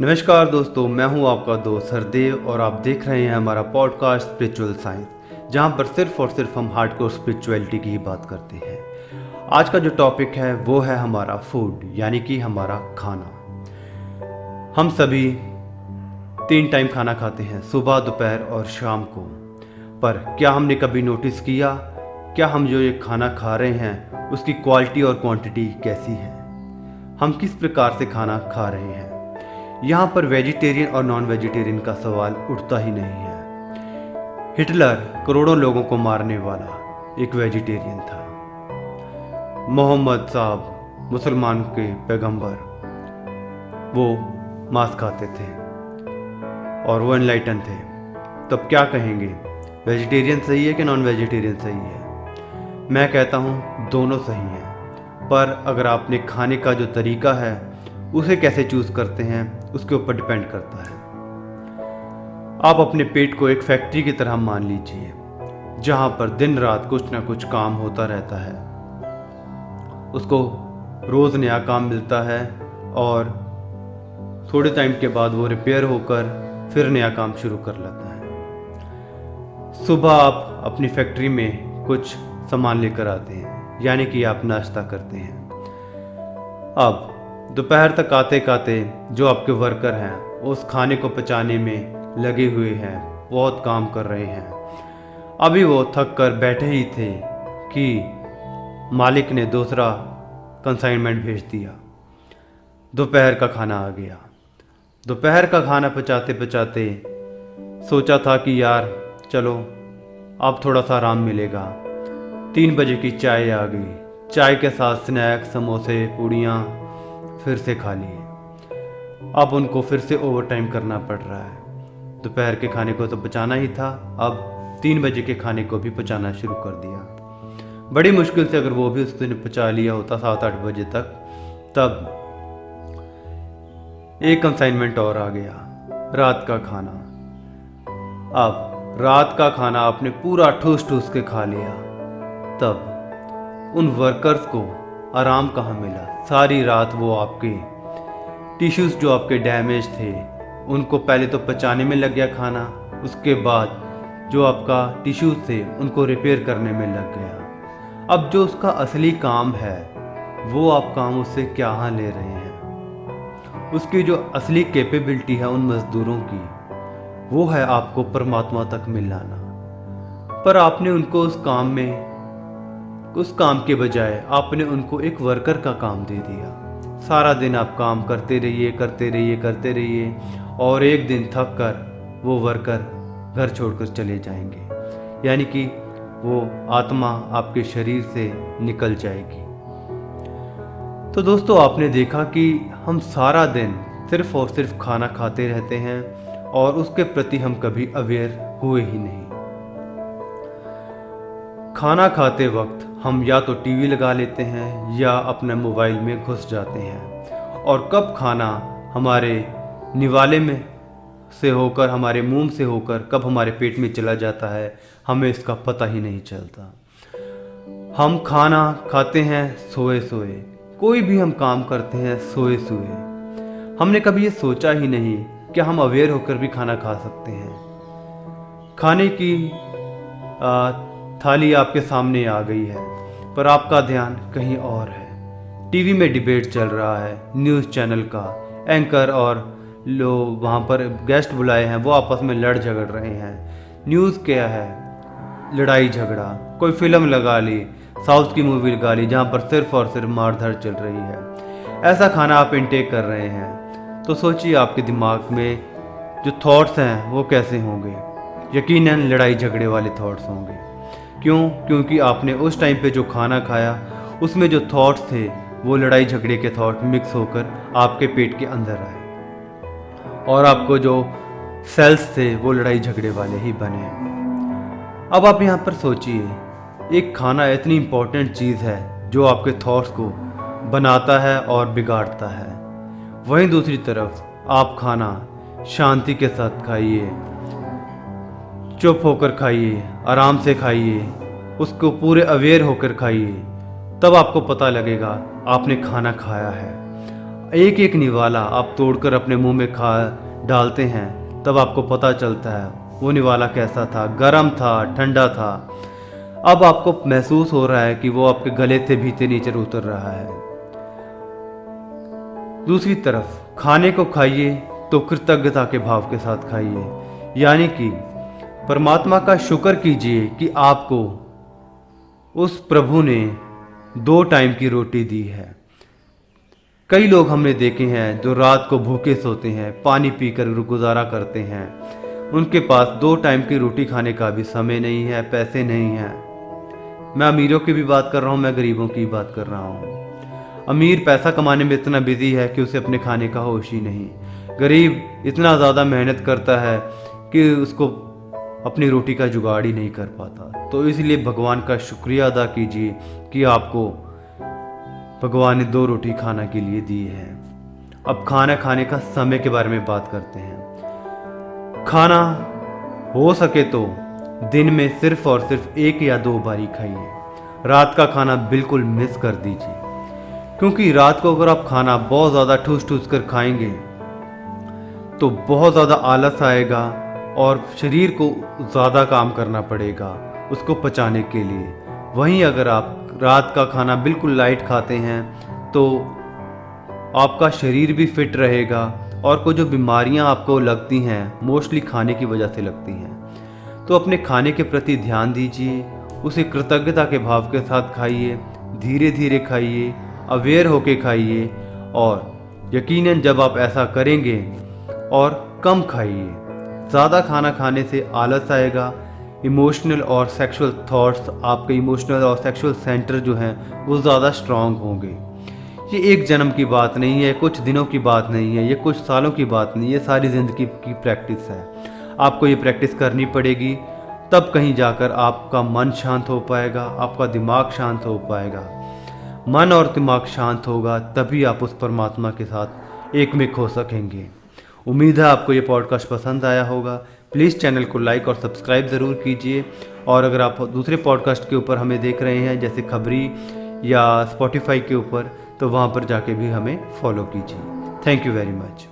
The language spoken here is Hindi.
नमस्कार दोस्तों, मैं हूँ आपका दोस्त हरदेव और आप देख रहे हैं हमारा पॉडकास्ट स्पिरिचुअल साइंस जहाँ पर सिर्फ़ और सिर्फ़ हम हार्डकोर स्पिरिचुअलिटी की ही बात करते हैं। आज का जो टॉपिक है, वो है हमारा फ़ूड यानी कि हमारा खाना। हम सभी तीन टाइम खाना खाते हैं, सुबह, दोपहर और शाम को। पर क्या हमने कभी नोटिस किया? क्या हम जो ये खाना खा रहे हैं, उसकी क्वालिटी और क्वांटिटी कैसी है? हम किस प्रकार से खाना खा रहे हैं? यहाँ पर वेजिटेरियन और नॉन वेजिटेरियन का सवाल उठता ही नहीं है। हिटलर करोड़ों लोगों को मारने वाला एक वेजिटेरियन था। मोहम्मद साहब, मुसलमान के पैगंबर, वो मांस खाते थे और वो एनलाइटन थे। तब क्या कहेंगे वेजिटेरियन सही है कि नॉन वेजिटेरियन सही है? मैं कहता हूँ, दोनों सही हैं। पर अगर आपने खाने का जो तरीका है उसे कैसे चूज़ करते हैं, उसके ऊपर डिपेंड करता है। आप अपने पेट को एक फैक्ट्री की तरह मान लीजिए, जहाँ पर दिन रात कुछ ना कुछ काम होता रहता है। उसको रोज़ नया काम मिलता है और थोड़े टाइम के बाद वो रिपेयर होकर फिर नया काम शुरू कर लेता है। सुबह आप अपनी फैक्ट्री में कुछ सामान लेकर आते हैं, यानी कि आप नाश्ता करते हैं। अब दोपहर तक आते आते जो आपके वर्कर हैं, उस खाने को पचाने में लगे हुए हैं, बहुत काम कर रहे हैं। अभी वो थक कर बैठे ही थे कि मालिक ने दूसरा कंसाइनमेंट भेज दिया। दोपहर का खाना आ गया। दोपहर का खाना पचाते पचाते सोचा था कि यार, चलो, अब थोड़ा सा आराम मिलेगा। तीन बजे की चाय आ गई। चाय के साथ स्नैक्स, समोसे, पूड़ियाँ फिर से खा लिए अब उनको फिर से ओवर टाइम करना पड़ रहा है। दोपहर के खाने को तो बचाना ही था, अब तीन बजे के खाने को भी पचाना शुरू कर दिया। बड़ी मुश्किल से अगर वो भी उस दिन पचा लिया होता सात आठ बजे तक, तब एक कंसाइनमेंट और आ गया, रात का खाना। अब रात का खाना आपने पूरा ठूस ठूस के खा लिया। तब उन वर्कर्स को आराम कहाँ मिला? सारी रात वो आपके टिश्यूज़ जो आपके डैमेज थे, उनको पहले तो पचाने में लग गया खाना, उसके बाद जो आपका टिश्यूज़ थे, उनको रिपेयर करने में लग गया। अब जो उसका असली काम है, वो आप काम उससे क्या ले रहे हैं? उसकी जो असली कैपेबिलिटी है उन मज़दूरों की, वो है आपको परमात्मा तक मिलाना। पर आपने उनको उस काम में उस काम के बजाय आपने उनको एक वर्कर का काम दे दिया। सारा दिन आप काम करते रहिए करते रहिए करते रहिए और एक दिन थक कर वो वर्कर घर छोड़कर चले जाएँगे। यानी कि वो आत्मा आपके शरीर से निकल जाएगी। तो दोस्तों, आपने देखा कि हम सारा दिन सिर्फ़ और सिर्फ़ खाना खाते रहते हैं और उसके प्रति हम कभी अवेयर हुए ही नहीं। खाना खाते वक्त हम या तो टीवी लगा लेते हैं या अपने मोबाइल में घुस जाते हैं। और कब खाना हमारे निवाले में से होकर हमारे मुँह से होकर कब हमारे पेट में चला जाता है हमें इसका पता ही नहीं चलता। हम खाना खाते हैं सोए सोए कोई भी हम काम करते हैं सोए सोए हमने कभी ये सोचा ही नहीं कि हम अवेयर होकर भी खाना खा सकते हैं। खाने की आ, थाली आपके सामने आ गई है। पर आपका ध्यान कहीं और है। टीवी में डिबेट चल रहा है, न्यूज़ चैनल का। एंकर और लोग वहाँ पर गेस्ट बुलाए हैं, वो आपस में लड़ झगड़ रहे हैं। न्यूज़ क्या है? लड़ाई झगड़ा। कोई फ़िल्म लगा ली, साउथ की मूवी लगा ली, जहाँ पर सिर्फ़ और सिर्फ़ मारधर चल रही है। ऐसा खाना आप इनटेक कर रहे हैं। तो सोचिए आपके दिमाग में जो थॉट्स हैं, वो कैसे होंगे? यकीनन लड़ाई झगड़े वाले थॉट्स होंगे। क्यों? क्योंकि आपने उस टाइम पे जो खाना खाया, उसमें जो थॉट्स थे, वो लड़ाई झगड़े के थॉट मिक्स होकर आपके पेट के अंदर आए। और आपको जो सेल्स थे, वो लड़ाई झगड़े वाले ही बने। अब आप यहाँ पर सोचिए, एक खाना इतनी इम्पोर्टेंट चीज़ है, जो आपके थॉट्स को बनाता है और बिगाड़ता है। वहीं दूसरी तरफ़, आप खाना शांति के साथ खाइए। चुप होकर खाइए, आराम से खाइए, उसको पूरे अवेयर होकर खाइए, तब आपको पता लगेगा आपने खाना खाया है। एक एक निवाला आप तोड़कर अपने मुँह में खा डालते हैं, तब आपको पता चलता है वो निवाला कैसा था, गर्म था, ठंडा था। अब आपको महसूस हो रहा है कि वो आपके गले से भीतर नीचे उतर रहा है। दूसरी तरफ़, खाने को खाइए तो कृतज्ञता के भाव के साथ खाइए, यानी कि परमात्मा का शुक्र कीजिए कि आपको उस प्रभु ने दो टाइम की रोटी दी है। कई लोग हमने देखे हैं जो रात को भूखे सोते हैं, पानी पीकर गुजारा करते हैं। उनके पास दो टाइम की रोटी खाने का भी समय नहीं है, पैसे नहीं हैं। मैं अमीरों की भी बात कर रहा हूँ, मैं गरीबों की बात कर रहा हूँ। अमीर पैसा कमाने में इतना बिज़ी है कि उसे अपने खाने का होश ही नहीं। गरीब इतना ज़्यादा मेहनत करता है कि उसको अपनी रोटी का जुगाड़ ही नहीं कर पाता। तो इसलिए भगवान का शुक्रिया अदा कीजिए कि आपको भगवान ने दो रोटी खाना के लिए दी है। अब खाना खाने का समय के बारे में बात करते हैं। खाना हो सके तो दिन में सिर्फ़ और सिर्फ़ एक या दो बारी खाइए। रात का खाना बिल्कुल मिस कर दीजिए। क्योंकि रात को अगर आप खाना बहुत ज़्यादा ठूस ठूस कर खाएँगे तो बहुत ज़्यादा आलस आएगा और शरीर को ज़्यादा काम करना पड़ेगा उसको पचाने के लिए। वहीं अगर आप रात का खाना बिल्कुल लाइट खाते हैं तो आपका शरीर भी फिट रहेगा और कोई जो बीमारियाँ आपको लगती हैं मोस्टली खाने की वजह से लगती हैं। तो अपने खाने के प्रति ध्यान दीजिए, उसे कृतज्ञता के भाव के साथ खाइए धीरे धीरे खाइए अवेयर होके खाइए और यकीनन जब आप ऐसा करेंगे और कम खाइए। ज़्यादा खाना खाने से आलस आएगा। इमोशनल और सेक्सुअल थॉट्स आपके इमोशनल और सेक्सुअल सेंटर जो हैं, वो ज़्यादा स्ट्रांग होंगे। ये एक जन्म की बात नहीं है, कुछ दिनों की बात नहीं है, ये कुछ सालों की बात नहीं है सारी ज़िंदगी की प्रैक्टिस है। आपको ये प्रैक्टिस करनी पड़ेगी, तब कहीं जाकर आपका मन शांत हो पाएगा, आपका दिमाग शांत हो पाएगा। मन और दिमाग शांत होगा, तभी आप उस परमात्मा के साथ एक मिक हो सकेंगे। उम्मीद है आपको ये पॉडकास्ट पसंद आया होगा। प्लीज़ चैनल को लाइक और सब्सक्राइब ज़रूर कीजिए। और अगर आप दूसरे पॉडकास्ट के ऊपर हमें देख रहे हैं, जैसे खबरी या स्पॉटिफाई के ऊपर तो वहाँ पर जाके भी हमें फॉलो कीजिए। Thank you very much